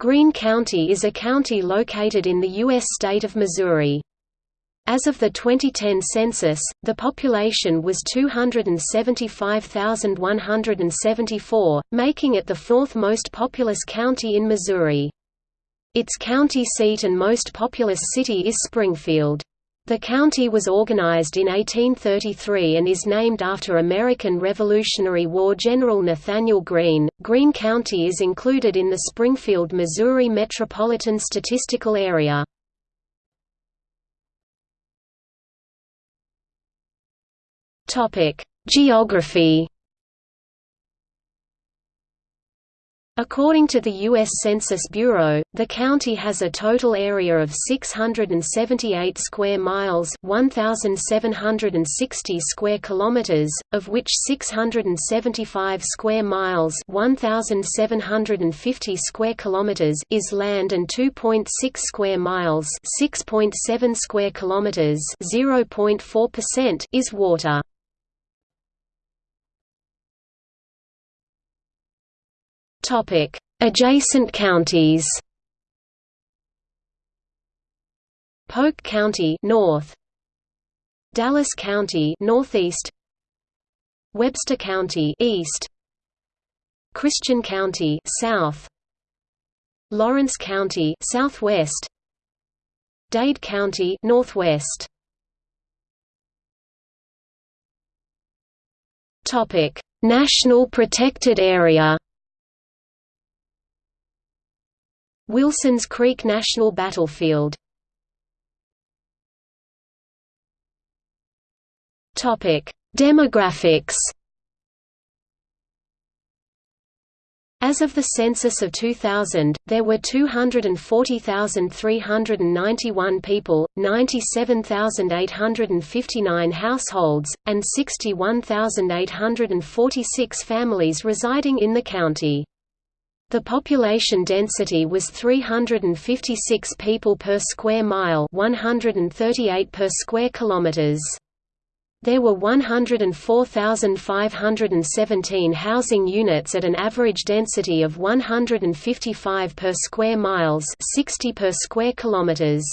Greene County is a county located in the U.S. state of Missouri. As of the 2010 census, the population was 275,174, making it the fourth most populous county in Missouri. Its county seat and most populous city is Springfield. The county was organized in 1833 and is named after American Revolutionary War General Nathanael Greene. Greene County is included in the Springfield, Missouri Metropolitan Statistical Area. Topic: Geography According to the U.S. Census Bureau, the county has a total area of 678 square miles 1,760 square kilometers, of which 675 square miles 1,750 square kilometers is land and 2.6 square miles 6.7 square kilometers 0.4% is water. Topic: Adjacent counties. Polk County north. Dallas County northeast. Webster County east. Christian County south. Lawrence County southwest. Dade County northwest. Topic: National Protected Area. Wilsons Creek National Battlefield Demographics As of the census of 2000, there were 240,391 people, 97,859 households, and 61,846 families residing in the county. The population density was 356 people per square mile 138 per square kilometers. There were 104,517 housing units at an average density of 155 per square miles 60 per square kilometers.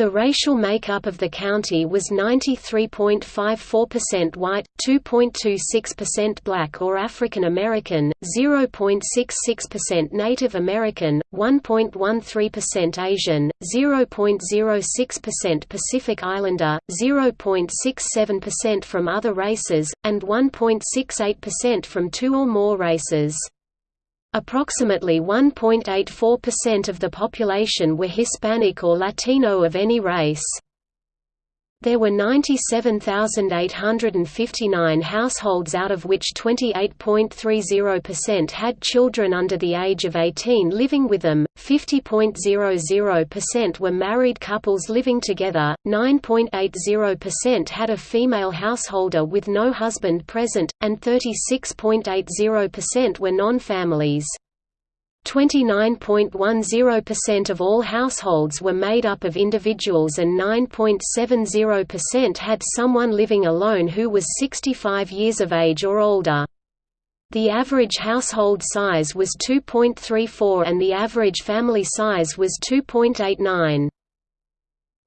The racial makeup of the county was 93.54% white, 2.26% black or African American, 0.66% Native American, 1.13% Asian, 0.06% Pacific Islander, 0.67% from other races, and 1.68% from two or more races. Approximately 1.84% of the population were Hispanic or Latino of any race. There were 97,859 households out of which 28.30% had children under the age of 18 living with them, 50.00% were married couples living together, 9.80% had a female householder with no husband present, and 36.80% were non-families. 29.10% of all households were made up of individuals and 9.70% had someone living alone who was 65 years of age or older. The average household size was 2.34 and the average family size was 2.89.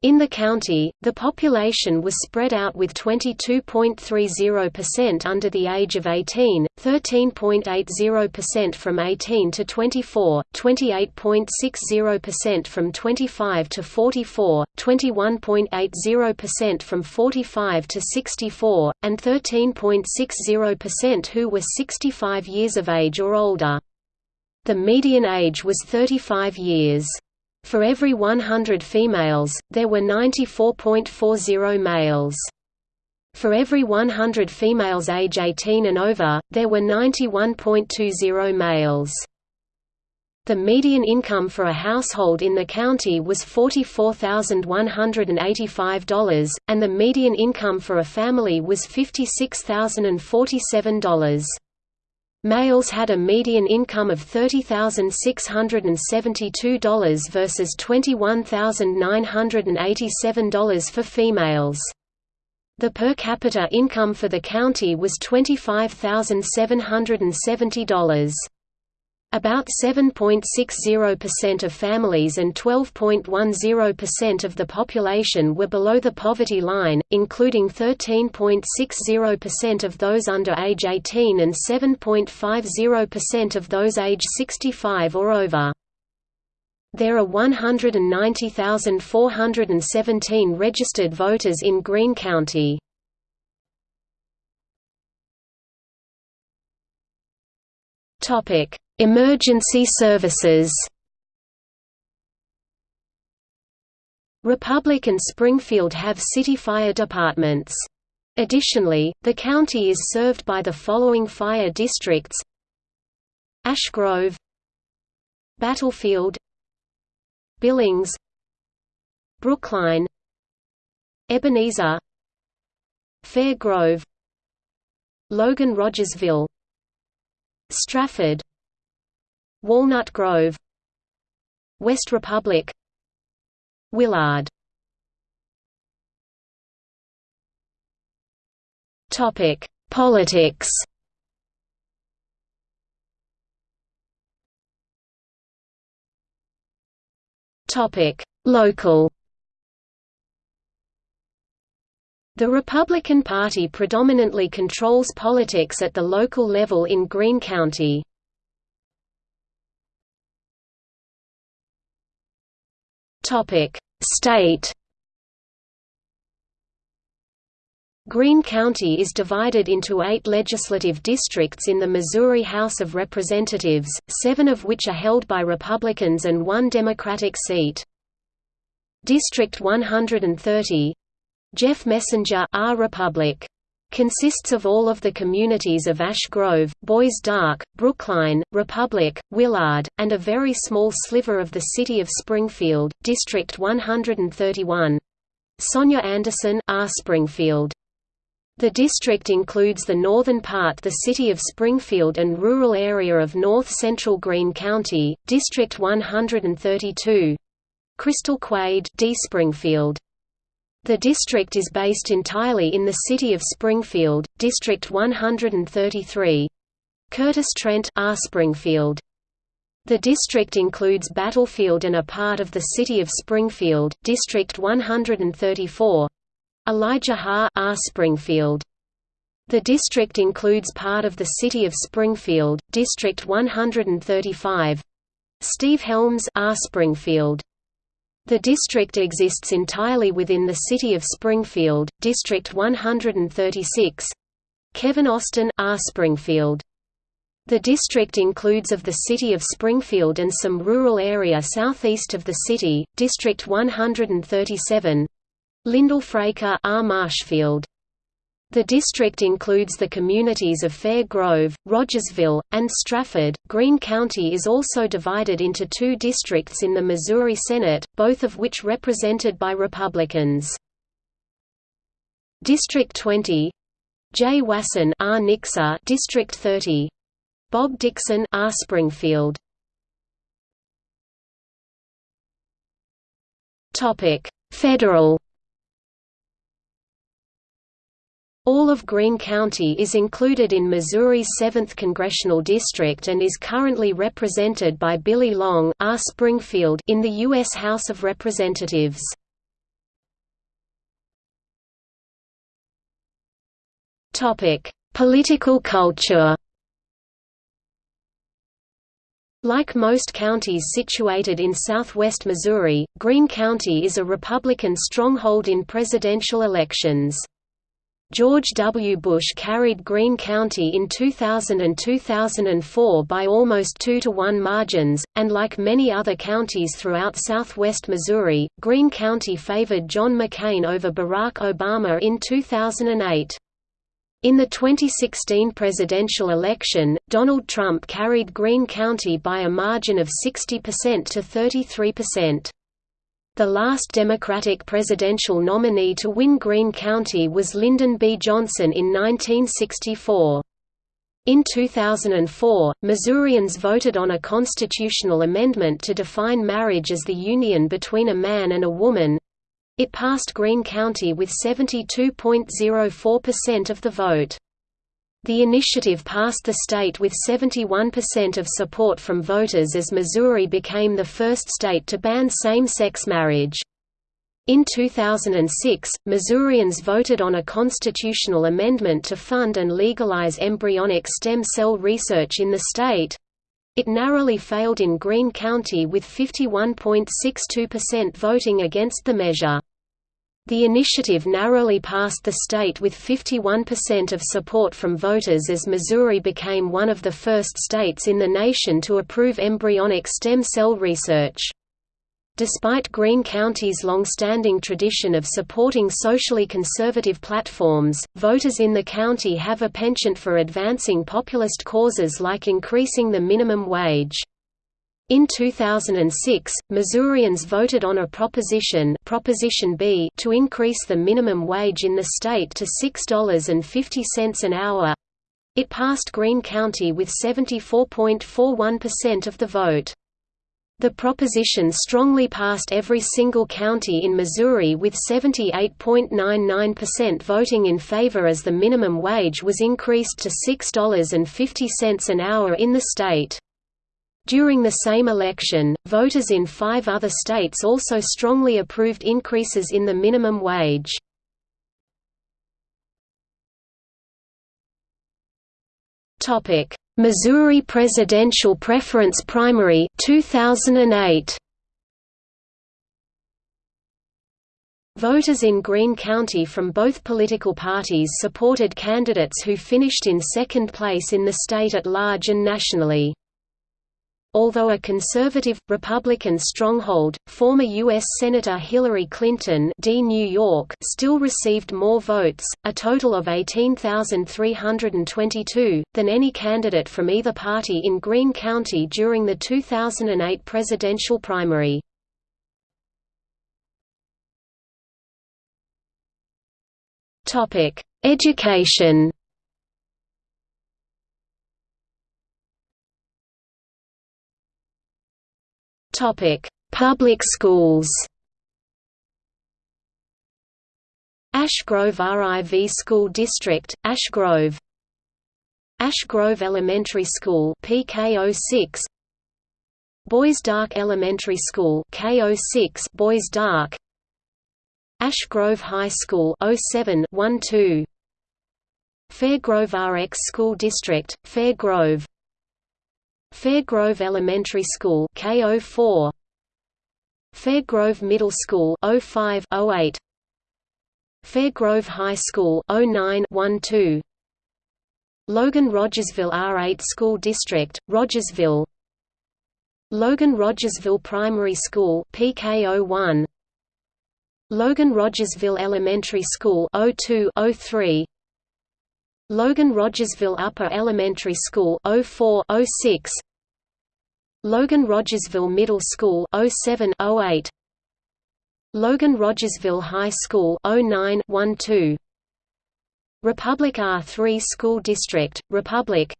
In the county, the population was spread out with 22.30% under the age of 18, 13.80% from 18 to 24, 28.60% from 25 to 44, 21.80% from 45 to 64, and 13.60% who were 65 years of age or older. The median age was 35 years. For every 100 females, there were 94.40 males. For every 100 females age 18 and over, there were 91.20 males. The median income for a household in the county was $44,185, and the median income for a family was $56,047. Males had a median income of $30,672 versus $21,987 for females. The per capita income for the county was $25,770. About 7.60% of families and 12.10% of the population were below the poverty line, including 13.60% of those under age 18 and 7.50% of those age 65 or over. There are 190,417 registered voters in Greene County. Topic: Emergency services. Republic and Springfield have city fire departments. Additionally, the county is served by the following fire districts Ash Grove Battlefield Billings Brookline Ebenezer Fair Grove Logan Rogersville Strafford Walnut Grove West Republic Willard Topic: Politics. Topic: Local. The Republican Party predominantly controls politics at the local level in Greene County. State. Greene County is divided into eight legislative districts in the Missouri House of Representatives, seven of which are held by Republicans and one Democratic seat. District 130 Jeff Messenger R. Republic consists of all of the communities of Ash Grove, Bois D'Arc, Brookline, Republic, Willard, and a very small sliver of the city of Springfield, District 131. Sonya Anderson R. Springfield. The district includes the northern part the city of Springfield and rural area of north-central Greene County, District 132. Crystal Quade D. Springfield. The district is based entirely in the city of Springfield, District 133. Curtis Trent R. Springfield. The district includes Battlefield and a part of the city of Springfield, District 134. Elijah Haahr R. Springfield. The district includes part of the city of Springfield, District 135. Steve Helms R. Springfield. The district exists entirely within the city of Springfield, District 136. Kevin Austin R. Springfield. The district includes of the city of Springfield and some rural area southeast of the city, District 137. Lyndall Fraker R. Marshfield. The district includes the communities of Fair Grove, Rogersville, and Strafford. Greene County is also divided into two districts in the Missouri Senate, both of which represented by Republicans. District 20 Jay Wasson R. Nixa District 30 Bob Dixon R. Springfield Topic Federal All of Greene County is included in Missouri's 7th Congressional District and is currently represented by Billy Long R. Springfield in the U.S. House of Representatives. Political culture Like most counties situated in southwest Missouri, Greene County is a Republican stronghold in presidential elections. George W. Bush carried Greene County in 2000 and 2004 by almost 2 to 1 margins, and like many other counties throughout southwest Missouri, Greene County favored John McCain over Barack Obama in 2008. In the 2016 presidential election, Donald Trump carried Greene County by a margin of 60% to 33%. The last Democratic presidential nominee to win Greene County was Lyndon B. Johnson in 1964. In 2004, Missourians voted on a constitutional amendment to define marriage as the union between a man and a woman. It passed Greene County with 72.04% of the vote. The initiative passed the state with 71% of support from voters as Missouri became the first state to ban same-sex marriage. In 2006, Missourians voted on a constitutional amendment to fund and legalize embryonic stem cell research in the state. It narrowly failed in Greene County with 51.62% voting against the measure. The initiative narrowly passed the state with 51% of support from voters as Missouri became one of the first states in the nation to approve embryonic stem cell research. Despite Greene County's long-standing tradition of supporting socially conservative platforms, voters in the county have a penchant for advancing populist causes like increasing the minimum wage. In 2006, Missourians voted on a proposition, proposition B to increase the minimum wage in the state to $6.50 an hour. It passed Greene County with 74.41% of the vote. The proposition strongly passed every single county in Missouri with 78.99% voting in favor as the minimum wage was increased to $6.50 an hour in the state. During the same election, voters in five other states also strongly approved increases in the minimum wage. Missouri presidential preference primary 2008. Voters in Greene County from both political parties supported candidates who finished in second place in the state at large and nationally. Although a conservative, Republican stronghold, former U.S. Senator Hillary Clinton D. New York still received more votes, a total of 18,322, than any candidate from either party in Greene County during the 2008 presidential primary. Education Topic: Public schools. Ash Grove RIV School District, Ash Grove. Ash Grove Elementary School PK06 Bois D'Arc Elementary School K06 Bois D'Arc Ash Grove High School 07 12 Fairgrove RX School District Fairgrove Fairgrove Elementary School K04 Fairgrove Middle School 05 08 Fairgrove High School 09 12 Logan Rogersville R8 School District Rogersville. Logan Rogersville Primary School PK01 Logan Rogersville Elementary School 02 03 Logan Rogersville Upper Elementary School 04 06 Logan Rogersville Middle School 07 08 Logan Rogersville High School 09 12 Republic R3 School District Republic.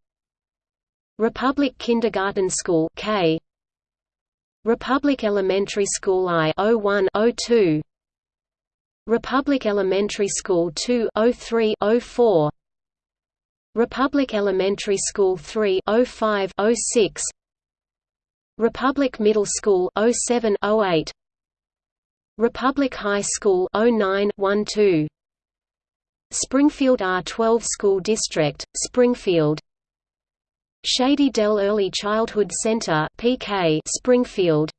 Republic Kindergarten School K. Republic Elementary School I 01 02 Republic Elementary School 2 03 04 Republic Elementary School 3 05 06 Republic Middle School 07 08 Republic High School 09 12 Springfield R12 School District Springfield. Shady Dell Early Childhood Center PK Springfield.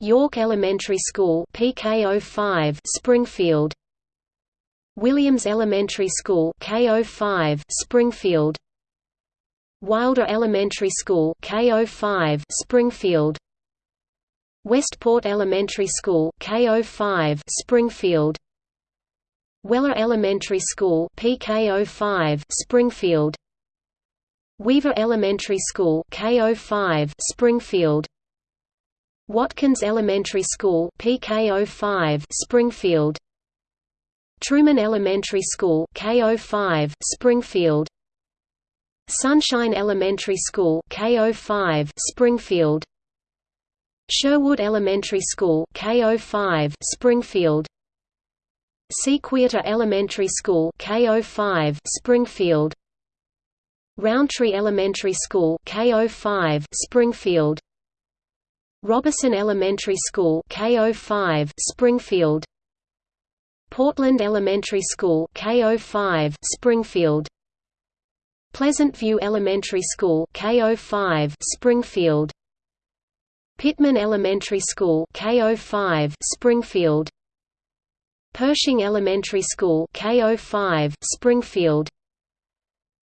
York Elementary School PK05 Springfield Williams Elementary School K05 Springfield. Wilder Elementary School K05 Springfield. Westport Elementary School K05 Springfield. Weller Elementary School PK05 Springfield. Weaver Elementary School K05 Springfield. Watkins Elementary School PK05 Springfield Truman Elementary School K05 Springfield. Sunshine Elementary School K05 Springfield. Sherwood Elementary School K05 Springfield. Sequiota Elementary School K05 Springfield. Rountree Elementary School K05 Springfield. Robberson Elementary School K05 Springfield Portland Elementary School K05 Springfield. Pleasant View Elementary School K05 Springfield. Pittman Elementary School K05 Springfield. Pershing Elementary School K05 Springfield.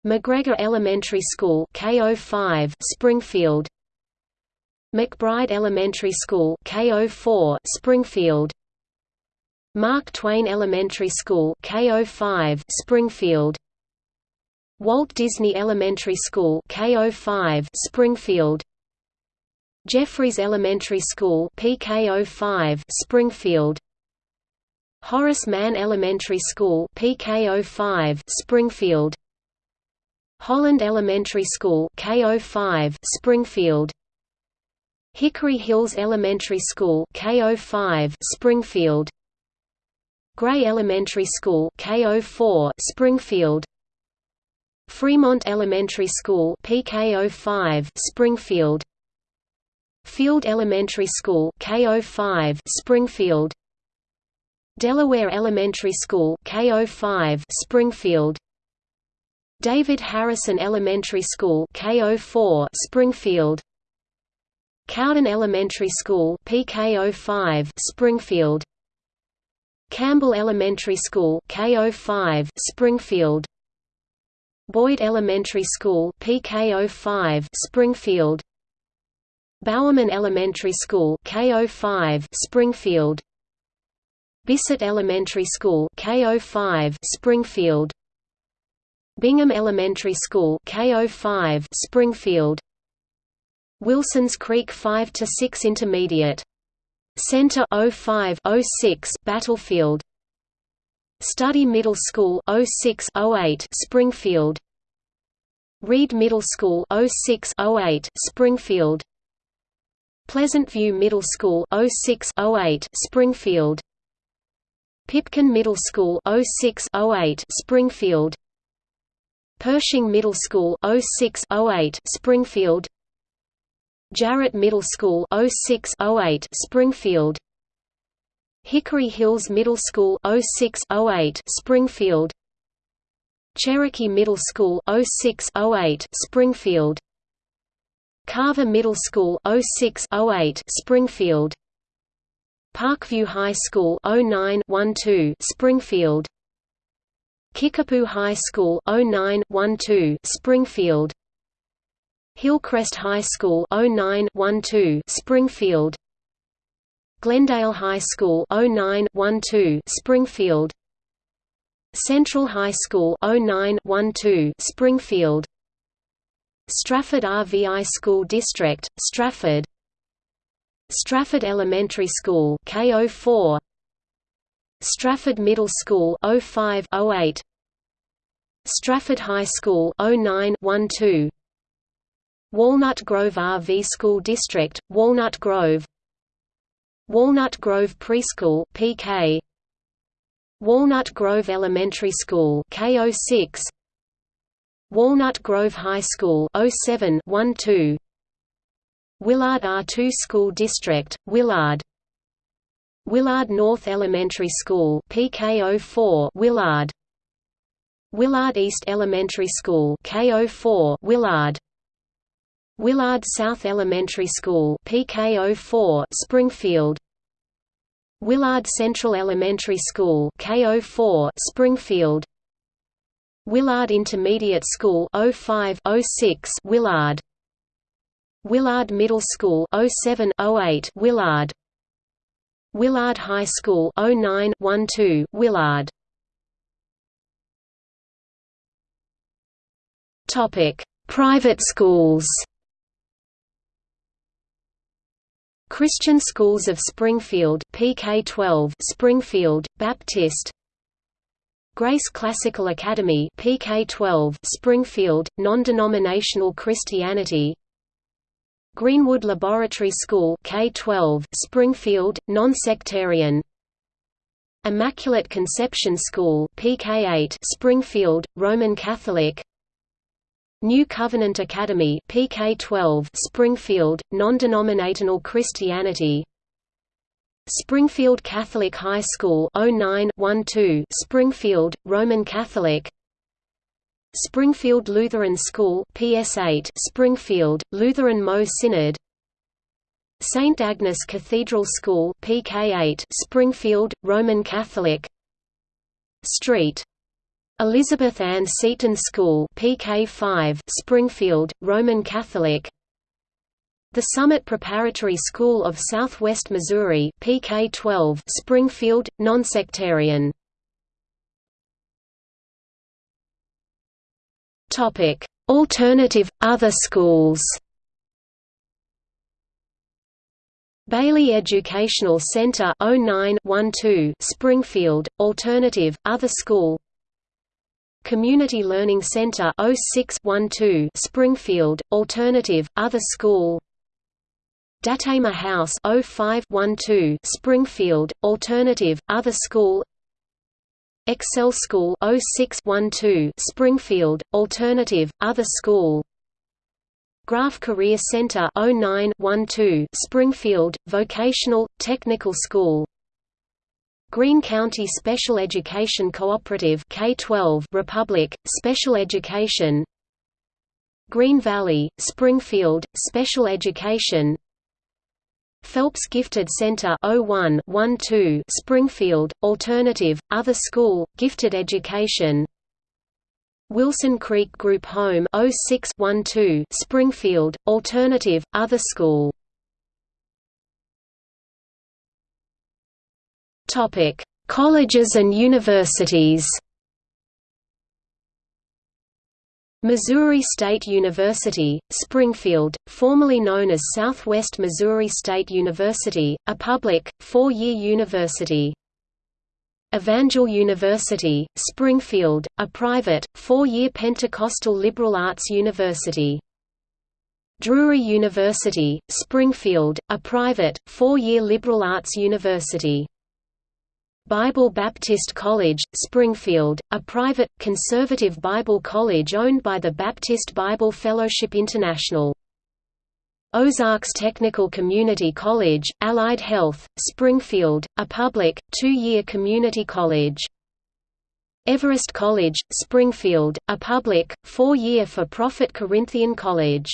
McGregor Elementary School K05 Springfield. McBride Elementary School K04 Springfield Mark Twain Elementary School K05 Springfield. Walt Disney Elementary School K05 Springfield. Jeffries Elementary School PK05 Springfield. Horace Mann Elementary School PK05 Springfield. Holland Elementary School K05 Springfield. Hickory Hills Elementary School K05 Springfield Gray Elementary School K04 Springfield. Fremont Elementary School PK05 Springfield. Field Elementary School K05 Springfield. Delaware Elementary School K05 Springfield. David Harrison Elementary School K04 Springfield. Cowden Elementary School PK05 Springfield Campbell Elementary School K05 Springfield. Boyd Elementary School PK05 Springfield. Bowerman Elementary School K05 Springfield. Bissett Elementary School K05 Springfield. Bingham Elementary School K05 Springfield. Wilsons Creek 5 to 6 Intermediate Center 05 06 Battlefield. Study Middle School 06 08 Springfield. Reed Middle School 06 08 Springfield. Pleasant View Middle School 06 08 Springfield. Pipkin Middle School 06 08 Springfield. Pershing Middle School 06 08 Springfield Jarrett Middle School 06 Springfield. Hickory Hills Middle School 06 Springfield. Cherokee Middle School 06 Springfield. Carver Middle School 06 Springfield. Parkview High School 09 Springfield. Kickapoo High School 09 Springfield Hillcrest High School 09 12 Springfield. Glendale High School 09 12 Springfield. Central High School 09 12 Springfield. Strafford RVI School District Strafford. Strafford Elementary School K04 Strafford Middle School 05 08 Strafford High School 09 12 Walnut Grove RV School District Walnut Grove. Walnut Grove Preschool PK Walnut Grove Elementary School K06 Walnut Grove High School 07 12 Willard R2 School District Willard. Willard North Elementary School PK04 Willard. Willard East Elementary School K04 Willard Willard South Elementary School PK04 Springfield. Willard Central Elementary School K04 Springfield. Willard Intermediate School 05 06 Willard. Willard Middle School 07 08 Willard. Willard High School 09 12 Willard. Topic Private schools Christian Schools of Springfield PK12 Springfield Baptist. Grace Classical Academy PK12 Springfield Non-denominational Christianity. Greenwood Laboratory School K12 Springfield non-sectarian. Immaculate Conception School PK8 Springfield Roman Catholic New Covenant Academy PK12 Springfield Non-Denominational Christianity. Springfield Catholic High School 09 Springfield Roman Catholic. Springfield Lutheran School PS8 Springfield Lutheran Mo Synod. St Agnes Cathedral School PK8 Springfield Roman Catholic. Street Elizabeth Ann Seton School PK5 Springfield Roman Catholic The Summit Preparatory School of Southwest Missouri PK12 Springfield Nonsectarian Topic: Alternative other schools. Bailey Educational Center 0912 Springfield Alternative Other School Community Learning Center 0612 Springfield Alternative Other School. Datema House 0512 Springfield Alternative Other School. Excel School 0612 Springfield Alternative Other School. Graff Career Center 0912 Springfield Vocational Technical School Greene County Special Education Cooperative K12 Republic Special Education. Green Valley Springfield Special Education. Phelps Gifted Center 01 12 Springfield Alternative Other School Gifted Education. Wilson Creek Group Home 06 12 Springfield Alternative Other School Topic Colleges and universities Missouri State University, Springfield, formerly known as Southwest Missouri State University, a public, four-year university. Evangel University, Springfield, a private, four-year Pentecostal liberal arts university. Drury University, Springfield, a private, four-year liberal arts university. Bible Baptist College, Springfield, a private, conservative Bible college owned by the Baptist Bible Fellowship International. Ozarks Technical Community College, Allied Health, Springfield, a public, two-year community college. Everest College, Springfield, a public, four-year for-profit Corinthian college.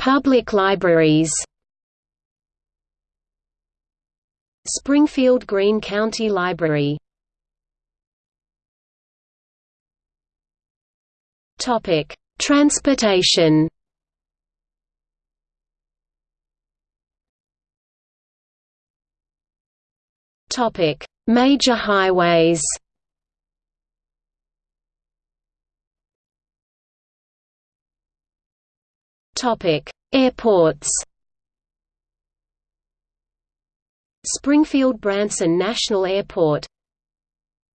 Public libraries Springfield Greene County Library Topic: Transportation. Topic: Major highways. Airports. Springfield Branson National Airport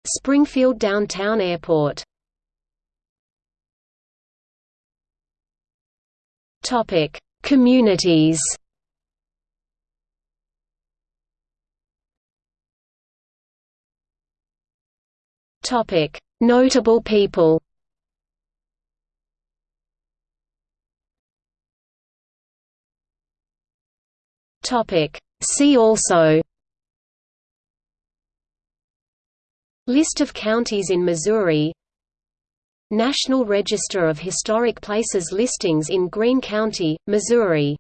Springfield Downtown Airport Topic: Communities. Topic: Notable people. Topic. See also List of counties in Missouri National Register of Historic Places listings in Greene County, Missouri